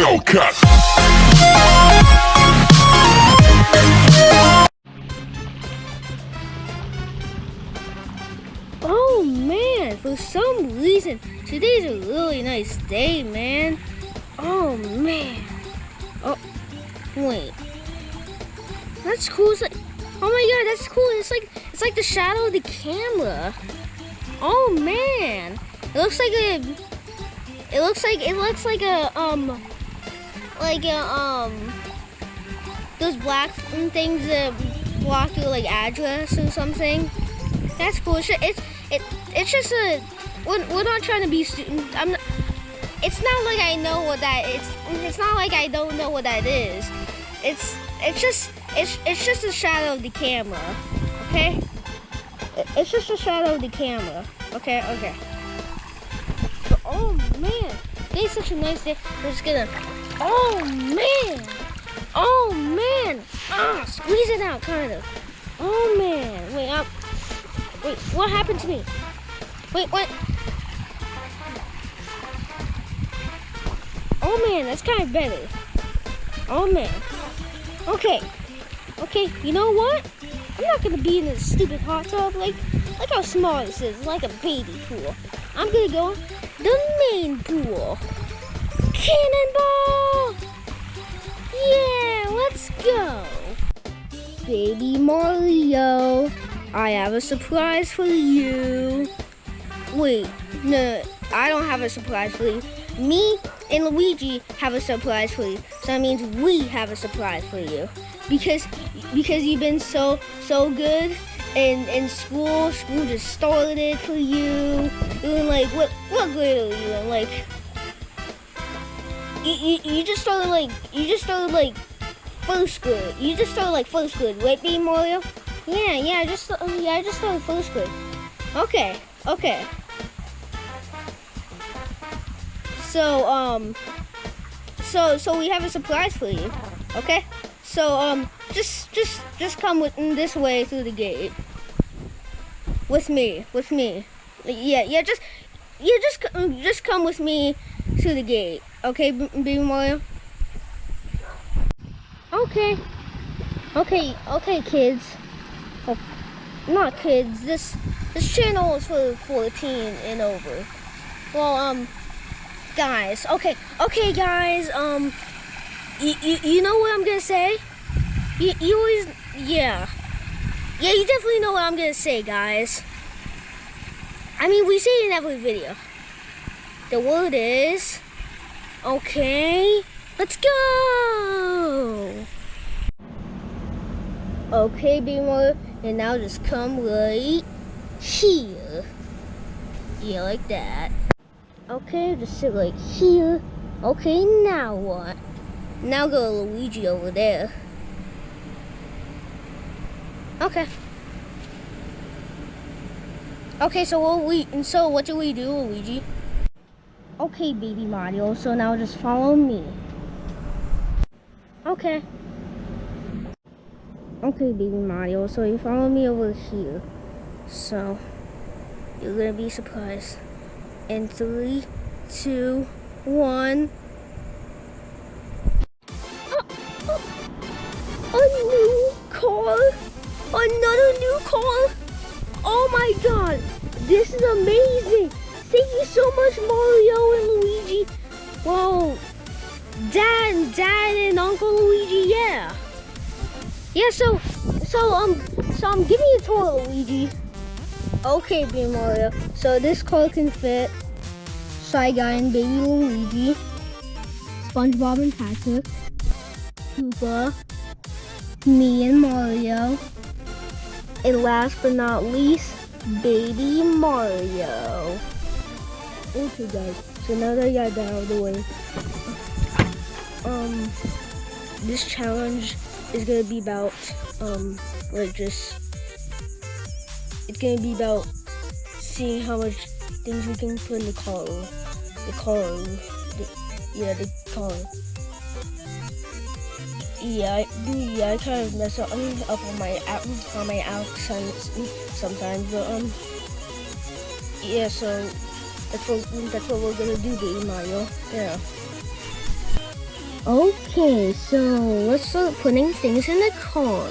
Hellcat. Oh man, for some reason, today's a really nice day, man. Oh man. Oh, wait. That's cool. Like, oh my god, that's cool. It's like it's like the shadow of the camera. Oh man, it looks like a. It looks like it looks like a um, like um, those black things that block your like address or something. That's cool. It's it's it, it's just a we're, we're not trying to be student. I'm not, it's not like I know what that it's it's not like I don't know what that is. It's it's just it's it's just a shadow of the camera. Okay? It's just a shadow of the camera. Okay, okay. But, oh man, today's such a nice day. We're just gonna Oh man! Oh man! Ah, squeeze it out kind of. Oh man. Wait, up. Wait, what happened to me? Wait, what? Oh man, that's kind of better. Oh man. Okay. Okay, you know what? I'm not gonna be in this stupid hot tub. Like, look how small this is. It's like a baby pool. I'm gonna go the main pool. Cannonball! Yeah, let's go. Baby Mario, I have a surprise for you. Wait, no, I don't have a surprise for you. Me and Luigi have a surprise for you. So that means we have a surprise for you. Because because you've been so so good in in school. School just started for you. In like what what grade are you in? Like you, you, just started like you just started like first grade. You just started like first grade, right, B Mario? Yeah, yeah, I just yeah, I just started first grade. Okay, okay. So um, so so we have a surprise for you. Okay. So um, just just just come with this way through the gate. With me, with me. Yeah, yeah, just yeah, just just come with me to the gate. Okay, Baby Mario. Okay. Okay, okay, kids. Oh, not kids. This this channel is for 14 and over. Well, um, guys. Okay, okay, guys. Um, you you, you know what I'm gonna say? You, you always yeah. Yeah, you definitely know what I'm gonna say, guys. I mean, we say it in every video. The word is okay. Let's go. Okay, mother, and now just come right here. Yeah, like that. Okay, just sit right here. Okay, now what? Now go Luigi over there. Okay. Okay, so what we and so what do we do, Luigi? Okay, baby Mario. So now just follow me. Okay. Okay, baby Mario. So you follow me over here. So you're gonna be surprised. In three, two, one. A new car. Another new car. Oh my god. This is amazing. Thank you so much, Mario and Luigi. Wow. Dad Dad and Uncle Luigi, yeah. Yeah, so so um so um give me a tour, Luigi. Okay, baby Mario. So this car can fit Shy Guy and Baby Luigi, SpongeBob and Patrick, Koopa, me and Mario, and last but not least, Baby Mario. Okay, guys. So now that I got that out of the way, um, this challenge is gonna be about um like just it's gonna be about seeing how much things we can put in the car the car the, yeah the car yeah I, yeah I kind of mess up, up on my ac- on my accents sometimes but um yeah so that's what that's what we're gonna do baby Mario yeah Okay, so let's start putting things in the car.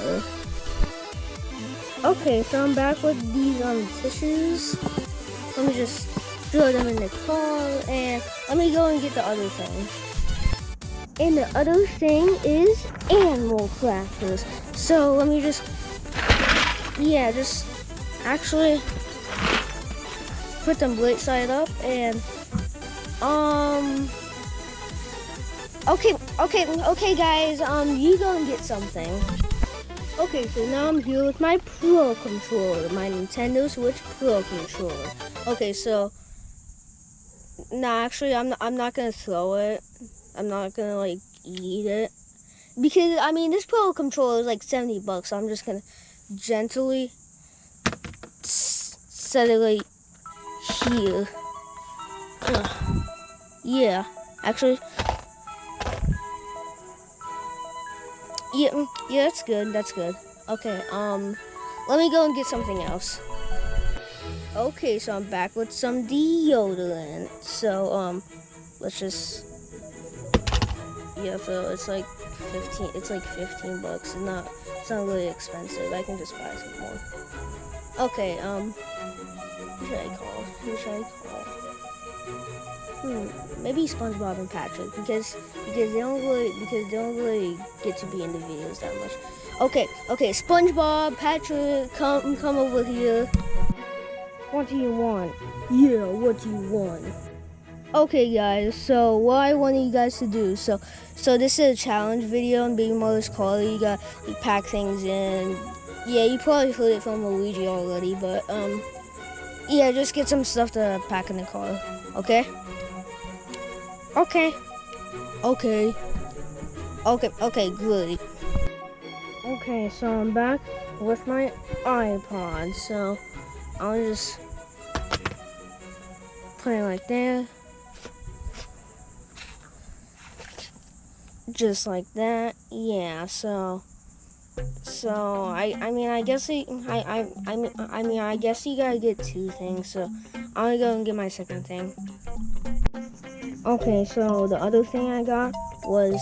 Okay, so I'm back with these um tissues. Let me just throw them in the car and let me go and get the other thing. And the other thing is animal crackers. So let me just, yeah, just actually put them blade side up and um okay okay okay guys um you go and get something. Okay so now i'm here with my pro controller my nintendo switch pro controller. Okay so nah actually i'm not, i'm not gonna throw it. I'm not gonna like eat it. Because i mean this pro controller is like 70 bucks so i'm just gonna gently set it like here Ugh. yeah actually Yeah, mm, yeah, that's good. That's good. Okay, um, let me go and get something else. Okay, so I'm back with some deodorant. So, um, let's just, yeah, so it's like 15, it's like 15 bucks. It's not, it's not really expensive. I can just buy some more. Okay, um, who should I call? Call? Hmm, maybe SpongeBob and Patrick because because they don't really because they don't really get to be in the videos that much. Okay, okay, SpongeBob, Patrick, come come over here. What do you want? Yeah, what do you want? Okay guys, so what I want you guys to do, so so this is a challenge video on Baby Mario's Car. You got you pack things in. Yeah, you probably heard it from Luigi already, but um yeah, just get some stuff to pack in the car, okay? Okay. Okay. Okay, okay, good. Okay, so I'm back with my iPod. So I'll just put it like that. Just like that. Yeah, so so I I mean I guess I I I mean I mean I guess you gotta get two things. So I'm gonna go and get my second thing. Okay, so the other thing I got was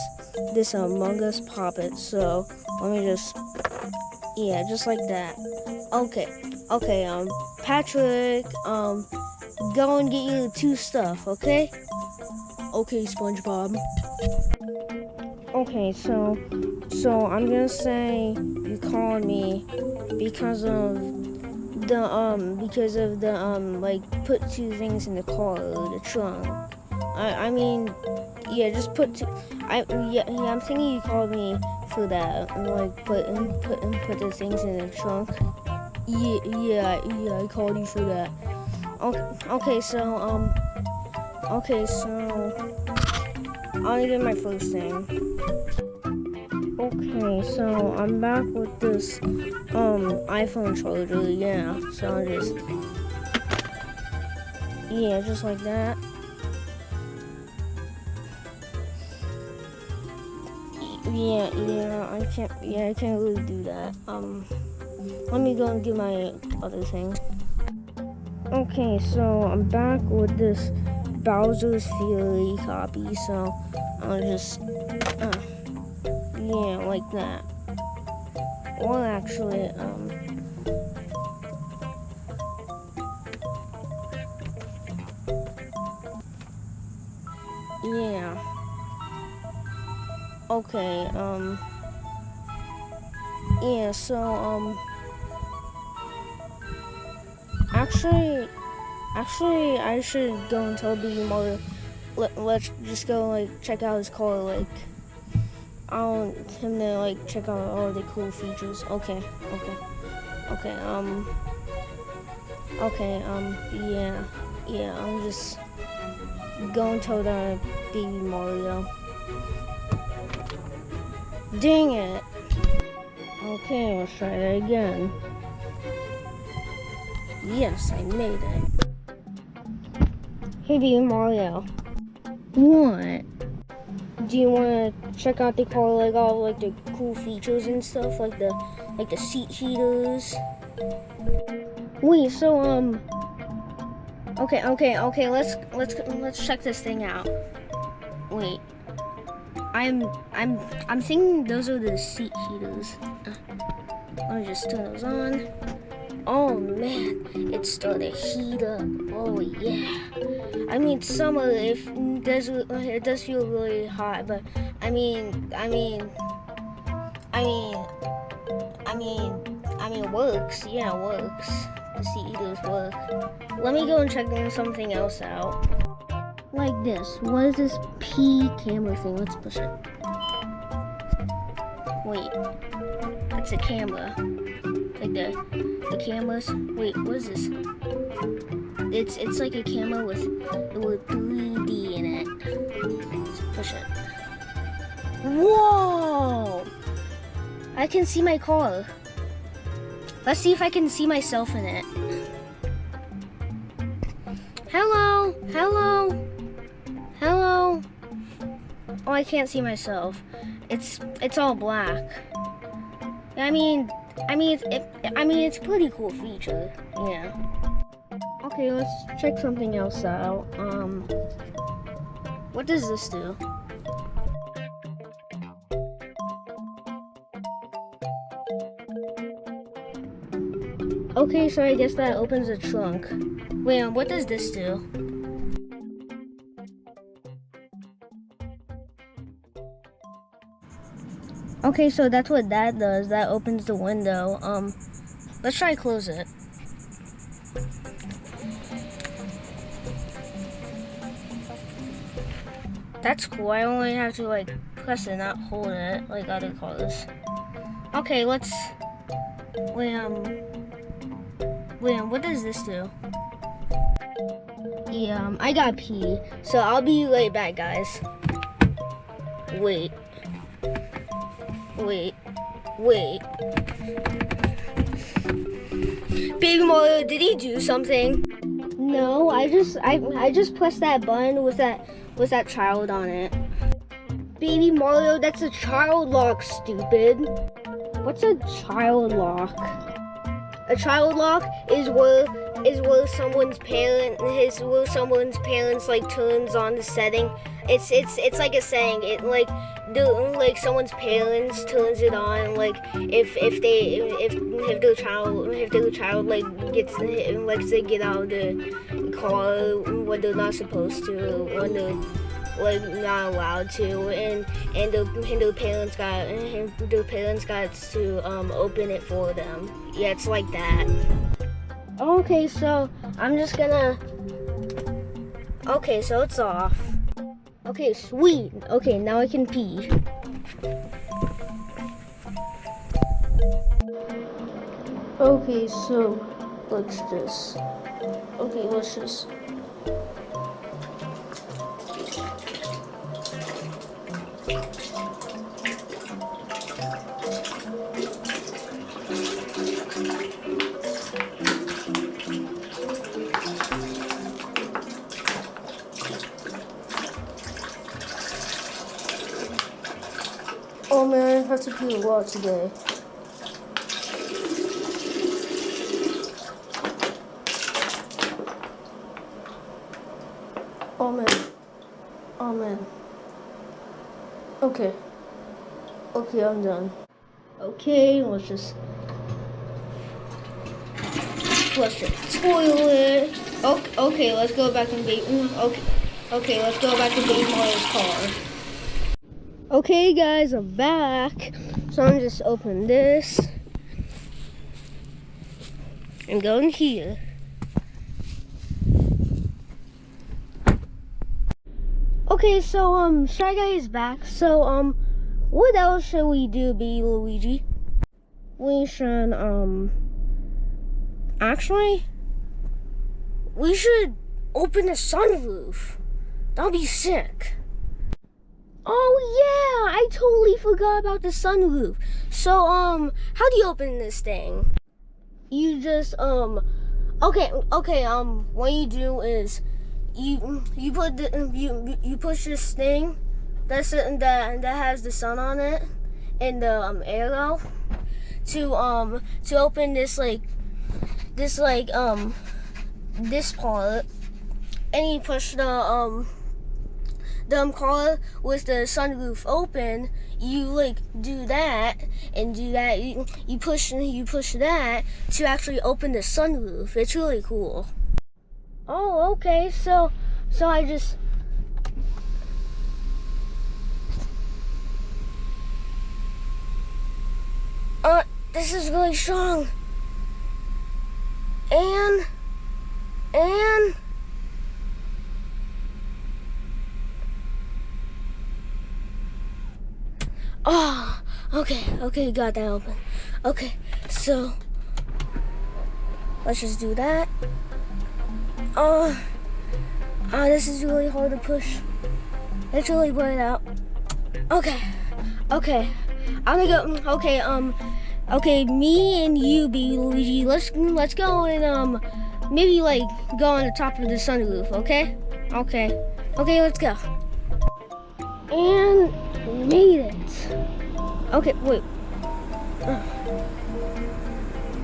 this Among Us Poppet. So let me just, yeah, just like that. Okay, okay, um, Patrick, um, go and get you two stuff, okay? Okay, SpongeBob. Okay, so, so I'm gonna say you called me because of the, um, because of the, um, like, put two things in the car, the trunk. I, I mean, yeah, just put. Two, I yeah, yeah. I'm thinking you called me for that. Like put and put and put the things in the trunk. Yeah, yeah, yeah. I called you for that. Okay, okay. So um, okay. So I'll get my first thing. Okay, so I'm back with this um iPhone charger. Yeah, so I'll just yeah, just like that. Yeah, yeah, I can't, yeah, I can't really do that. Um, let me go and get my other thing. Okay, so I'm back with this Bowser's Fury copy, so I'll just, yeah, like that. Well, actually, um, yeah. Okay, um, yeah, so, um, actually, actually, I should go and tell Baby Mario, let, let's just go, like, check out his car, like, I want him to, like, check out all the cool features. Okay, okay, okay, um, okay, um, yeah, yeah, I'm just going to the Baby Mario. Dang it. Okay, let's try that again. Yes, I made it. Hey, Baby Mario. What? Do you want to check out the car, like all like the cool features and stuff, like the like the seat heaters? Wait, so um. Okay, okay, okay. Let's let's let's check this thing out. Wait. I'm I'm I'm thinking those are the seat heaters. Let me just turn those on. Oh man, it started to heat up. Oh yeah. I mean summer if does it does feel really hot, but I mean I mean I mean I mean I mean works. Yeah, works. The heaters work. Let me go and check something else out. Like this. What is this P camera thing? Let's push it. Wait. That's a camera. Like the the cameras. Wait, what is this? It's it's like a camera with with 3D in it. Let's push it. Whoa! I can see my car. Let's see if I can see myself in it. Hello, hello, hello. Oh, I can't see myself. It's it's all black. I mean, I mean, it, I mean, it's pretty cool feature. Yeah. Okay, let's check something else out. Um, what does this do? Okay, so I guess that opens the trunk. Wait, um, what does this do? Okay, so that's what that does. That opens the window. Um, let's try close it. That's cool. I only have to like press it, not hold it like other cars. Okay, let's. Wait, um. Wait, what does this do? Yeah, um, I got pee, so I'll be right back, guys. Wait. Wait. Wait. Baby Mario, did he do something? No, I just I I just pressed that button with that with that child on it. Baby Mario, that's a child lock, stupid. What's a child lock? A child lock is where is where someone's parent his where someone's parents like turns on the setting. It's it's it's like a saying. It like the like someone's parents turns it on like if if they if if child if their child like gets like they get out of the car when they're not supposed to when they're like not allowed to and and the and parents got and parents got to um open it for them yeah it's like that okay so i'm just gonna okay so it's off Okay, sweet. Okay, now I can pee. Okay, so let's just. Okay, let's just. Have a today. Oh man. Oh man. Okay. Okay, I'm done. Okay, let's just flush the toilet. Okay, okay, let's go back and be mm, okay. Okay, let's go back to Baby Mario's car. Okay guys, I'm back. So I'm just open this and go in here. Okay, so um Shy Guy is back. So um what else should we do, B Luigi? We should um actually we should open the sunroof. That'll be sick. Oh yeah, I totally forgot about the sunroof. So um, how do you open this thing? You just um, okay, okay. Um, what you do is you you put the you you push this thing that's it, that that has the sun on it and the um, arrow to um to open this like this like um this part and you push the um the umbrella with the sunroof open, you like do that and do that. You, you push you push that to actually open the sunroof. It's really cool. Oh, okay. So so I just Uh, this is really strong. And, and, oh, okay, okay, got that open. Okay, so, let's just do that. Oh, oh, this is really hard to push. It's really bright out. Okay, okay. I'm gonna go. Okay, um, okay, me and you, be Luigi. Let's let's go and um, maybe like go on the top of the sunroof. Okay, okay, okay. Let's go. And made it. Okay, wait.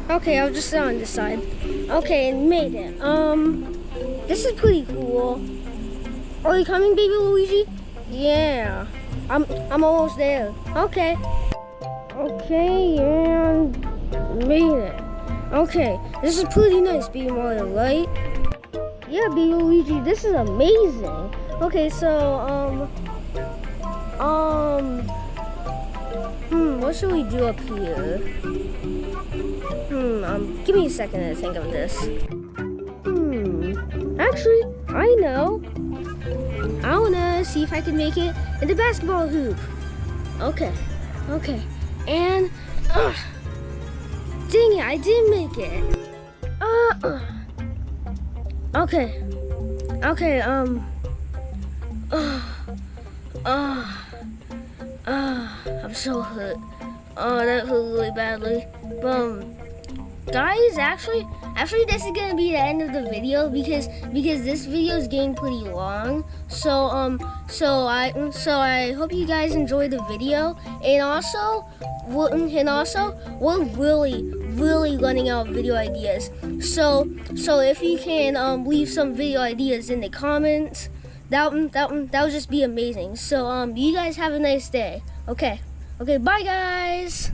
Okay, I'll just sit on this side. Okay, made it. Um, this is pretty cool. Are you coming, baby Luigi? Yeah. I'm I'm almost there. Okay. Okay, and made it. Okay, this is pretty nice, Baby Mario, right? Yeah, Baby Luigi, this is amazing. Okay, so um um hmm, what should we do up here? Hmm, um, give me a second to think of this. Hmm, actually, I know. I wanna see if I can make it in the basketball hoop. Okay, okay. And, uh, dang it, I did make it. Uh, okay, okay, um, uh, uh, So hurt. Oh, that hurt really badly. But, um, guys, actually, actually this is gonna be the end of the video because because this video is getting pretty long. So um so i so i hope you guys enjoy the video. And also and also we're really really running out of video ideas. So so if you can um leave some video ideas in the comments that that that would just be amazing. So um you guys have a nice day. Okay okay bye guys.